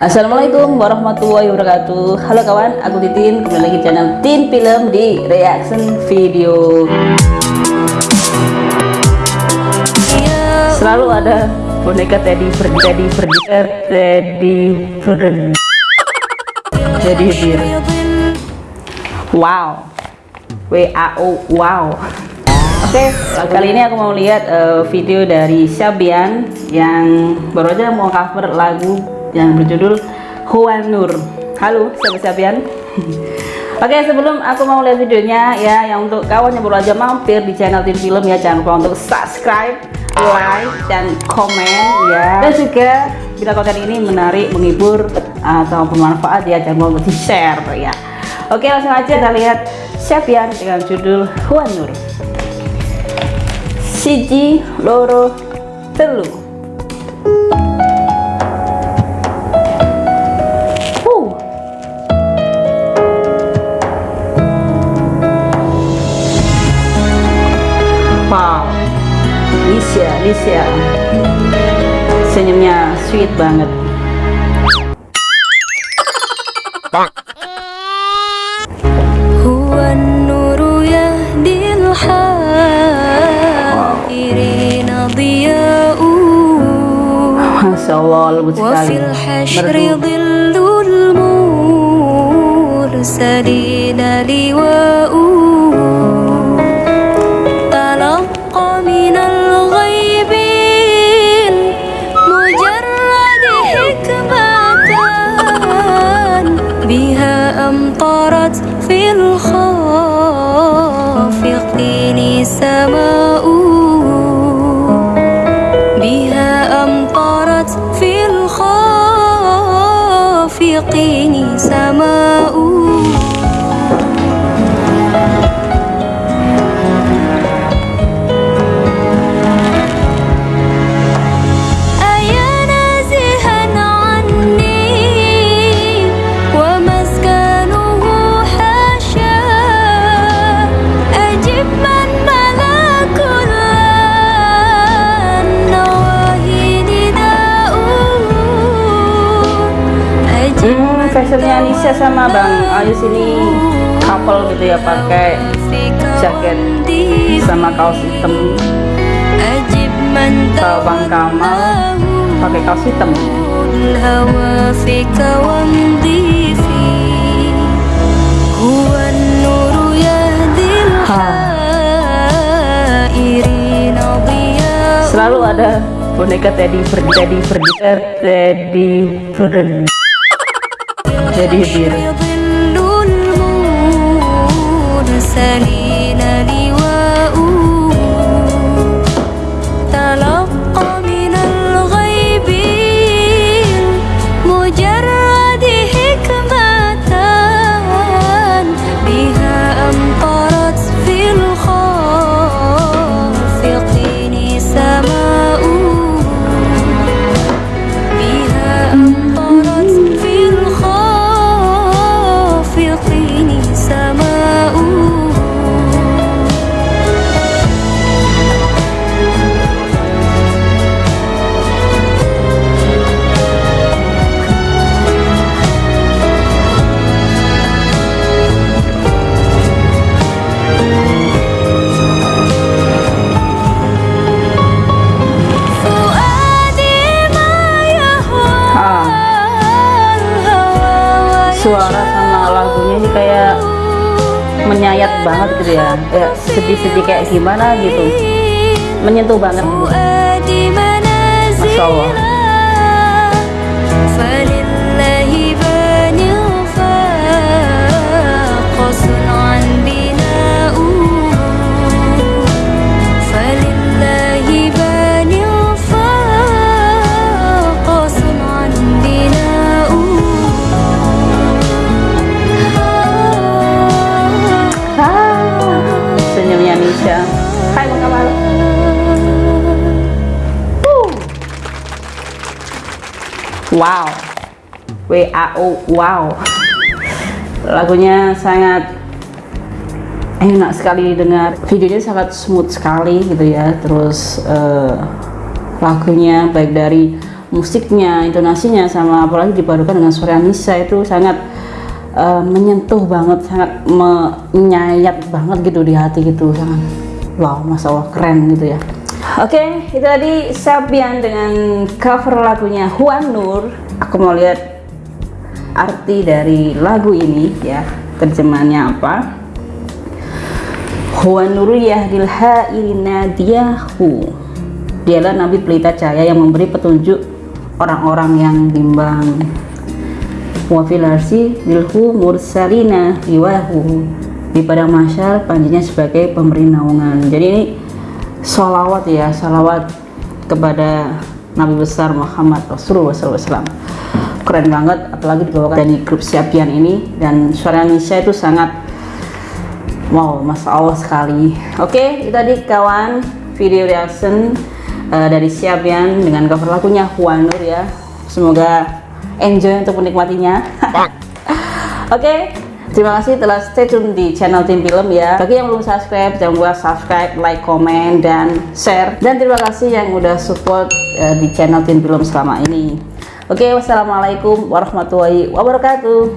Assalamualaikum warahmatullahi wabarakatuh. Halo kawan, aku Titin Kembali lagi channel Tin Film di reaction video. Selalu ada boneka Teddy Freddy Teddy Freddy er, Teddy Freddy Teddy Bear Wow. W-A-O Wow. Oke, okay, kali ini aku mau lihat uh, video dari Syabian yang baru aja mau cover lagu yang berjudul Huan Nur. Halo sahabat Sabian Oke sebelum aku mau lihat videonya ya yang untuk kawan yang baru aja mampir di channel Tim Film ya jangan lupa untuk subscribe, like, dan komen ya. Dan juga bila konten ini menarik, menghibur atau bermanfaat ya jangan lupa untuk di share ya. Oke langsung aja kita lihat Sabian dengan judul Huan Nur. Siji Loro Telu senyumnya sweet banget. Masya Allah lembut sekali. merdu أمطرت في الخافق سماء بها أمطرت في الخافقين سماء fashionnya Nisha sama Bang Ayus ini couple gitu ya pakai jaket sama kaos hitam. Kalau Bang Kamal pakai kaos hitam. Selalu ada boneka Teddy Freddy Teddy Freddy Teddy Freddy jadi biru suara sama lagunya ini kayak menyayat banget gitu ya. Ya sedih-sedih kayak gimana gitu. Menyentuh banget Masya Allah wow. WAO wow. Lagunya sangat enak sekali dengar videonya sangat smooth sekali gitu ya. Terus uh, lagunya baik dari musiknya intonasinya sama apalagi dipadukan dengan suara Nisa itu sangat uh, menyentuh banget sangat menyayat banget gitu di hati gitu. Sangat wow masya Allah keren gitu ya oke okay, itu tadi Sabian dengan cover lagunya Huan Nur. Aku mau lihat arti dari lagu ini ya. Terjemahannya apa? Huwa nuru yahdil ha'irina diyahu Dialah Nabi pelita cahaya yang memberi petunjuk orang-orang yang bimbang. Wa filarsi bilhu mursalina riwahu Di padang masyar panjinya sebagai pemberi naungan. Jadi ini salawat ya, salawat kepada Nabi besar Muhammad Rasulullah SAW keren banget apalagi dibawakan dari grup Siapian ini dan suara Nisha itu sangat wow masya Allah sekali. Oke okay, itu tadi kawan video reaction uh, dari Siapian dengan cover lagunya Huanur ya. Semoga enjoy untuk menikmatinya. Oke okay, Terima kasih telah stay tune di channel Tim Film ya. Bagi yang belum subscribe, jangan lupa subscribe, like, komen, dan share. Dan terima kasih yang udah support uh, di channel Tim Film selama ini. Oke, wassalamualaikum warahmatullahi wabarakatuh.